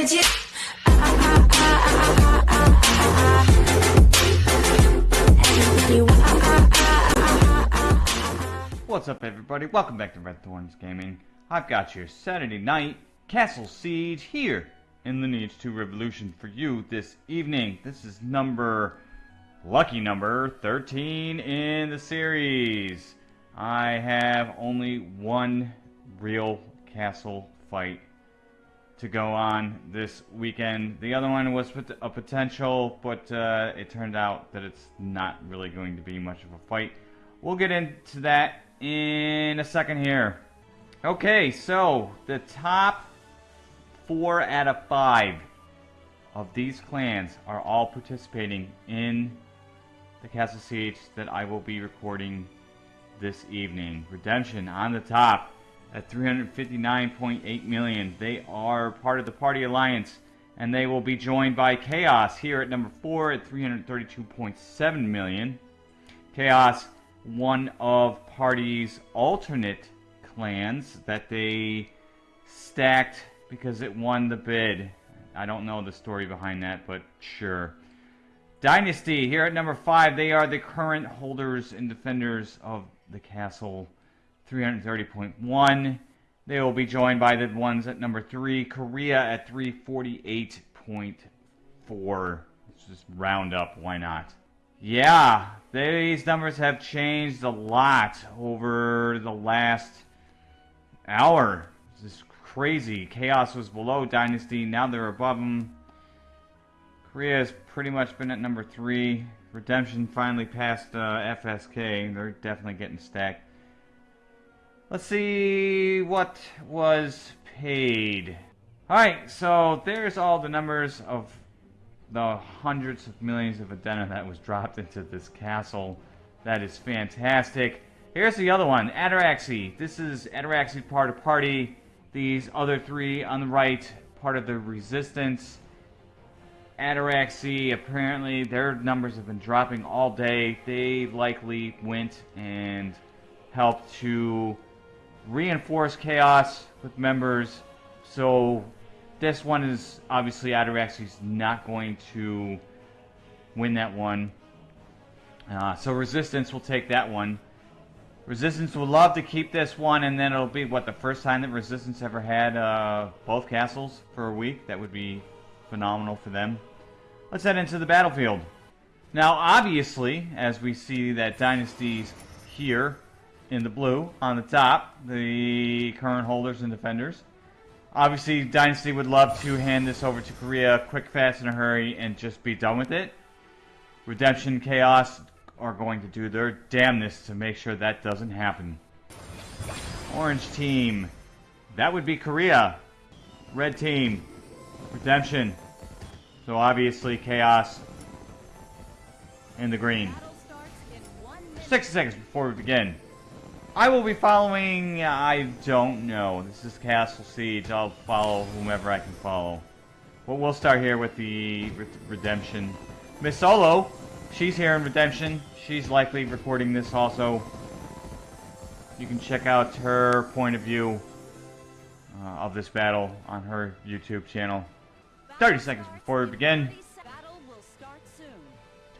What's up, everybody? Welcome back to Red Thorns Gaming. I've got your Saturday night Castle Siege here in the Lineage 2 Revolution for you this evening. This is number, lucky number, 13 in the series. I have only one real castle fight to go on this weekend. The other one was a potential, but uh, it turned out that it's not really going to be much of a fight. We'll get into that in a second here. Okay, so the top four out of five of these clans are all participating in the Castle Siege that I will be recording this evening. Redemption on the top at 359.8 million. They are part of the Party Alliance and they will be joined by Chaos here at number 4 at 332.7 million. Chaos one of Party's alternate clans that they stacked because it won the bid. I don't know the story behind that, but sure. Dynasty, here at number 5, they are the current holders and defenders of the castle. 330.1. They will be joined by the ones at number 3, Korea at 348.4. Let's just round up, why not? Yeah, these numbers have changed a lot over the last hour. This is crazy. Chaos was below Dynasty, now they're above them. Korea has pretty much been at number three. Redemption finally passed uh, FSK. They're definitely getting stacked. Let's see what was paid. Alright, so there's all the numbers of the hundreds of millions of Adena that was dropped into this castle. That is fantastic. Here's the other one, Ataraxy. This is Ataraxy part of party. These other three on the right, part of the resistance. Ataraxy, apparently their numbers have been dropping all day. They likely went and helped to reinforce chaos with members. So this one is obviously Ataraxy's not going to win that one. Uh, so Resistance will take that one. Resistance would love to keep this one, and then it'll be, what, the first time that Resistance ever had uh, both castles for a week? That would be phenomenal for them. Let's head into the battlefield. Now, obviously, as we see that Dynasty's here in the blue on the top, the current holders and defenders. Obviously, Dynasty would love to hand this over to Korea quick, fast, in a hurry and just be done with it. Redemption Chaos are going to do their damnness to make sure that doesn't happen. Orange team. That would be Korea. Red team. Redemption. So obviously Chaos in the green. 60 seconds before we begin. I will be following, I don't know. This is Castle Siege. I'll follow whomever I can follow. But we'll start here with the Redemption. Miss Solo, she's here in Redemption. She's likely recording this also. You can check out her point of view uh, of this battle on her YouTube channel. 30 seconds before we begin.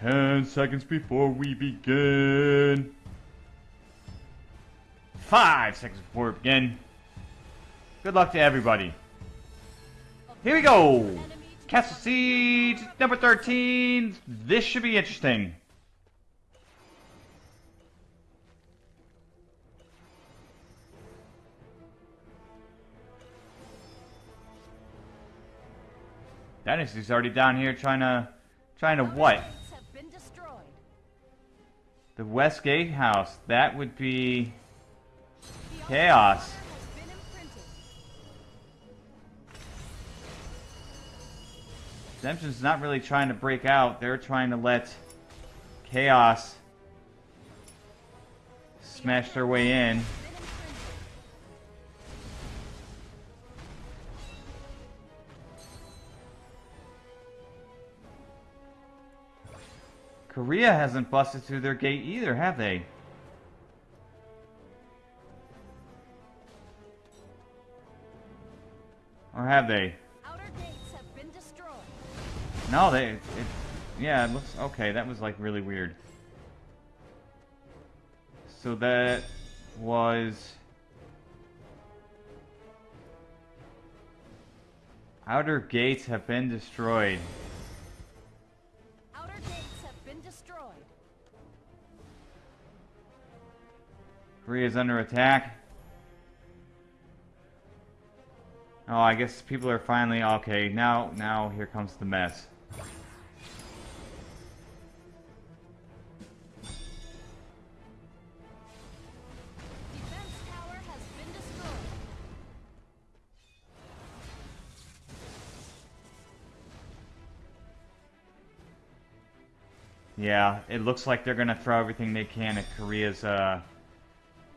10 seconds before we begin. Five seconds before we begin. Good luck to everybody. Here we go. Castle Siege, number 13. This should be interesting. Dynasty's already down here trying to, trying to what? The Westgate House. That would be Chaos. Redemption's not really trying to break out. They're trying to let Chaos smash their way in. Korea hasn't busted through their gate either, have they? Or have they? No, they... It, yeah, it looks... Okay, that was like really weird. So that was... Outer gates have been destroyed. Outer gates have been destroyed. Korea is under attack. Oh, I guess people are finally okay. Now, now here comes the mess. Defense tower has been destroyed. Yeah, it looks like they're gonna throw everything they can at Korea's, uh...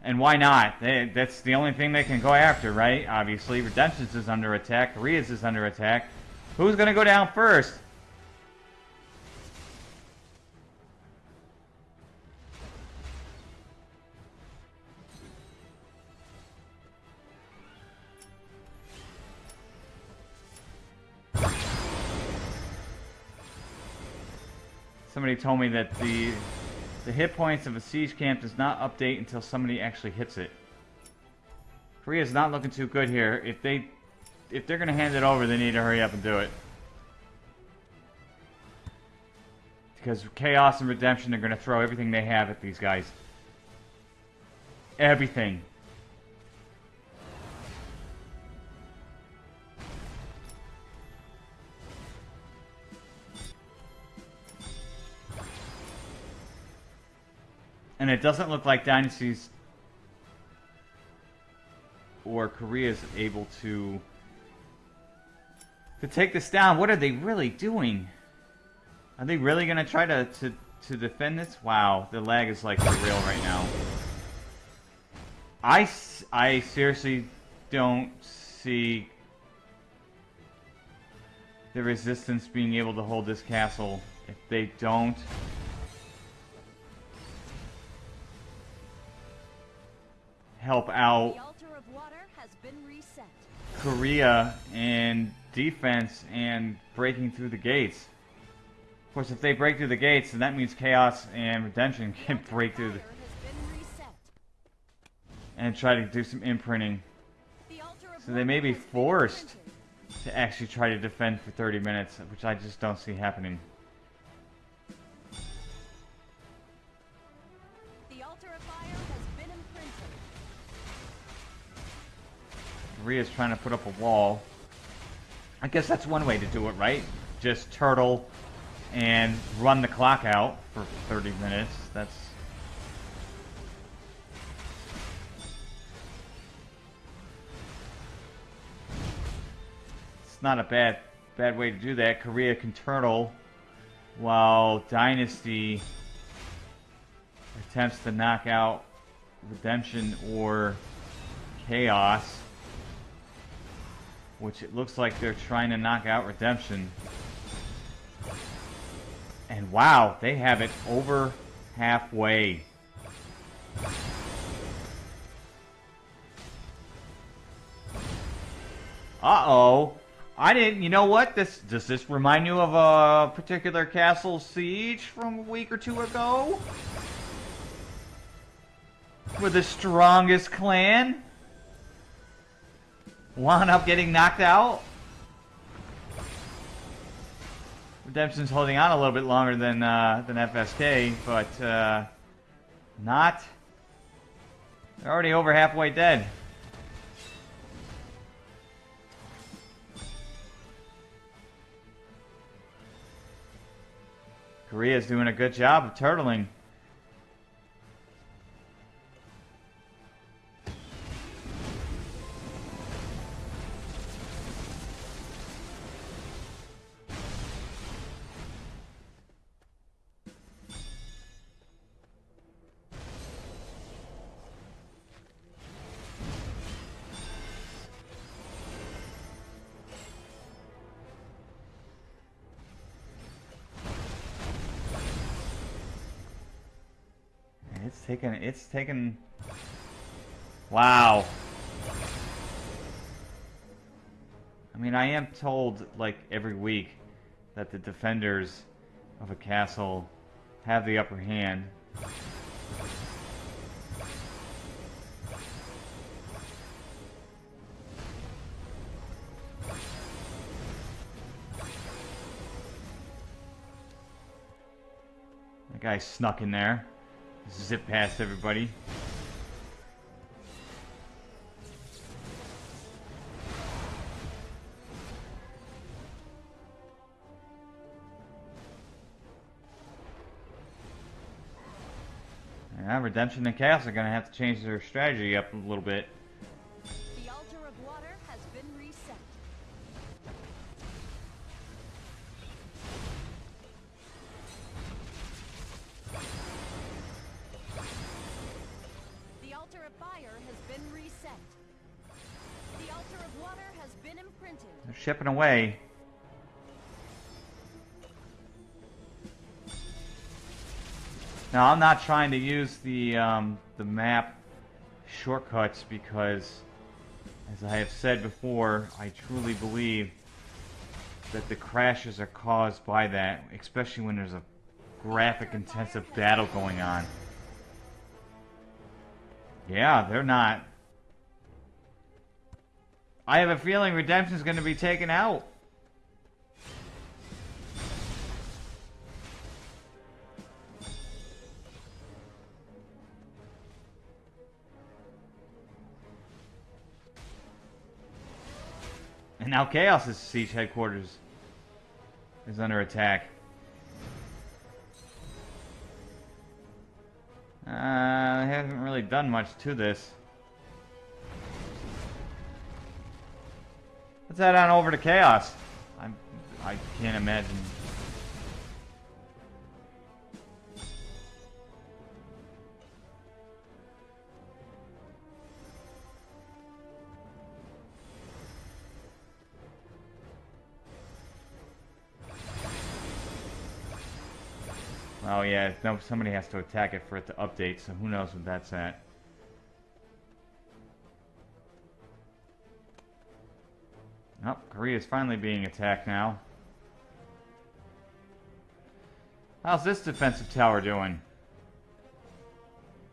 And why not? They, that's the only thing they can go after, right? Obviously, Redemption's is under attack, Korea's is under attack. Who's gonna go down first? Somebody told me that the the hit points of a siege camp does not update until somebody actually hits it. Korea's not looking too good here. If they if they're gonna hand it over, they need to hurry up and do it. Because Chaos and Redemption are gonna throw everything they have at these guys. Everything. And it doesn't look like Dynasties or Korea is able to to take this down. What are they really doing? Are they really going to try to, to, to defend this? Wow, the lag is like real right now. I, I seriously don't see the resistance being able to hold this castle if they don't help out The altar of water has been reset. Korea in defense and breaking through the gates. Of course, if they break through the gates, then that means Chaos and Redemption can break through the, has been reset. and try to do some imprinting. The altar of So they may be forced to actually try to defend for 30 minutes, which I just don't see happening. Korea's trying to put up a wall. I guess that's one way to do it, right? Just turtle and run the clock out for 30 minutes. That's It's not a bad bad way to do that. Korea can turtle while Dynasty attempts to knock out Redemption or Chaos. Which it looks like they're trying to knock out Redemption. And wow, they have it over halfway. Uh-oh. I didn't, you know what? This Does this remind you of a particular castle siege from a week or two ago? With the strongest clan? Wound up getting knocked out. Redemption's holding on a little bit longer than uh, than FSK, but uh, not. They're already over halfway dead. Korea's doing a good job of turtling. Taken. It's taken. Wow. I mean, I am told like every week that the defenders of a castle have the upper hand. That guy snuck in there. Zip past everybody. Yeah, Redemption and Chaos are going to have to change their strategy up a little bit. Altar of fire has been reset. The altar of water has been imprinted. They're shipping away. Now, I'm not trying to use the um, the map shortcuts because, as I have said before, I truly believe that the crashes are caused by that, especially when there's a graphic-intensive battle going on. Yeah, they're not. I have a feeling Redemption's going to be taken out. And now Chaos's siege headquarters is under attack. Uh, I haven't really done much to this. Let's head on over to Chaos. I'm, I can't imagine. Yeah, no, somebody has to attack it for it to update, so who knows what that's at. Oh, Korea's finally being attacked now. How's this defensive tower doing?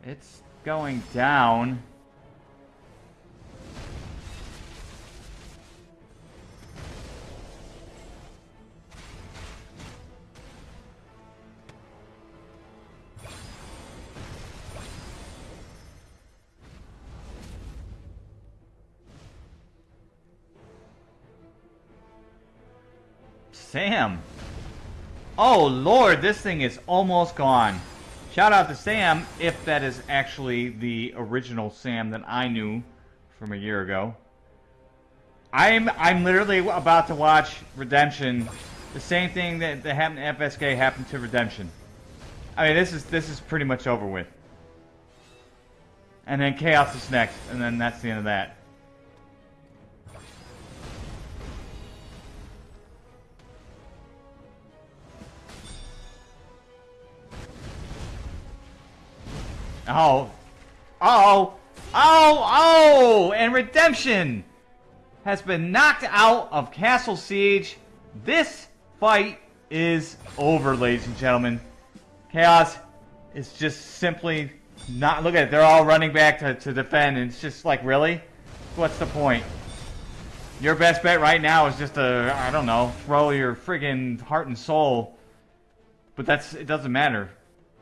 It's going down. Sam. Oh, Lord, this thing is almost gone. Shout out to Sam, if that is actually the original Sam that I knew from a year ago. I'm I'm literally about to watch Redemption. The same thing that, that happened to FSK happened to Redemption. I mean, this is this is pretty much over with. And then Chaos is next, and then that's the end of that. Oh. Oh. Oh. Oh. And Redemption has been knocked out of Castle Siege. This fight is over, ladies and gentlemen. Chaos is just simply not... Look at it. They're all running back to, to defend. And it's just like, really? What's the point? Your best bet right now is just to, I don't know, throw your friggin' heart and soul. But that's, it doesn't matter.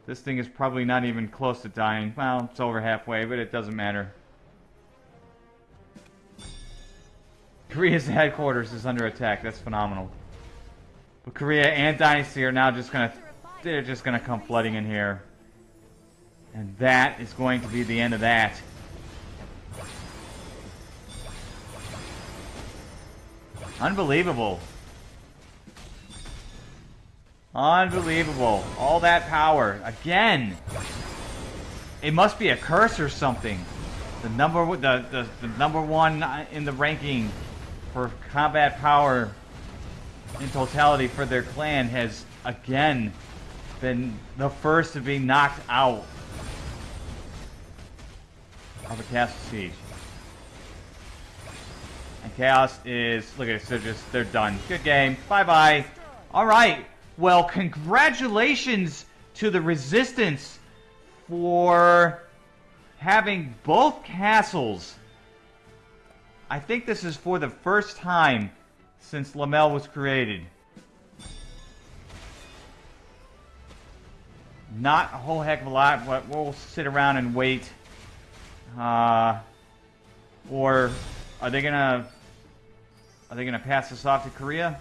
This thing is probably not even close to dying. Well, it's over halfway, but it doesn't matter. Korea's headquarters is under attack. That's phenomenal. But Korea and Dynasty are now just gonna... They're just gonna come flooding in here. And that is going to be the end of that. Unbelievable. Unbelievable. All that power. Again. It must be a curse or something. The number the, the, the number one in the ranking for combat power in totality for their clan has again been the first to be knocked out of a castle siege. And Chaos is look at this, they're just they're done. Good game. Bye bye. All right. Well, congratulations to the Resistance for having both castles. I think this is for the first time since Lamel was created. Not a whole heck of a lot, but we'll sit around and wait. Uh, or are they gonna are they gonna pass this off to Korea?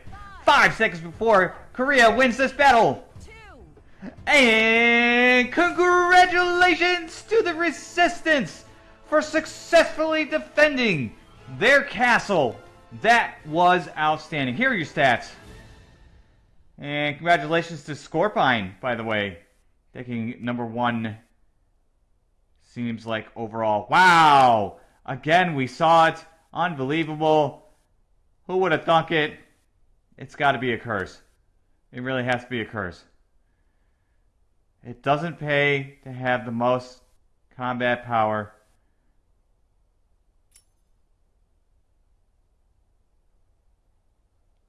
Five seconds before Korea wins this battle. And congratulations to the Resistance for successfully defending their castle. That was outstanding. Here are your stats. And congratulations to Scorpine, by the way. Taking number one. Seems like overall. Wow! Again, we saw it. Unbelievable. Who would have thunk it? It's got to be a curse. It really has to be a curse. It doesn't pay to have the most combat power.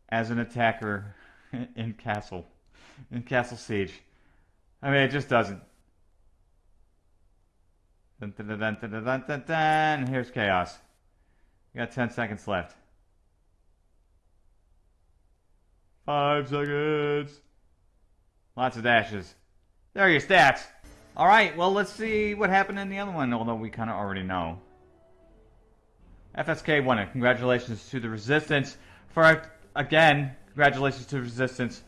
As an attacker in Castle, in Castle Siege. I mean, it just doesn't. Dun, dun, dun, dun, dun, dun, dun, dun. Here's chaos. You got 10 seconds left. Five seconds. Lots of dashes. There are your stats. All right, well, let's see what happened in the other one, although we kind of already know. FSK won it. Congratulations to the Resistance for, again, congratulations to the Resistance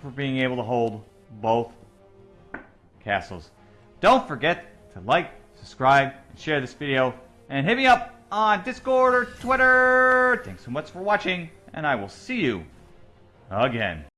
for being able to hold both castles. Don't forget to like, subscribe, and share this video, and hit me up on Discord or Twitter. Thanks so much for watching, and I will see you again.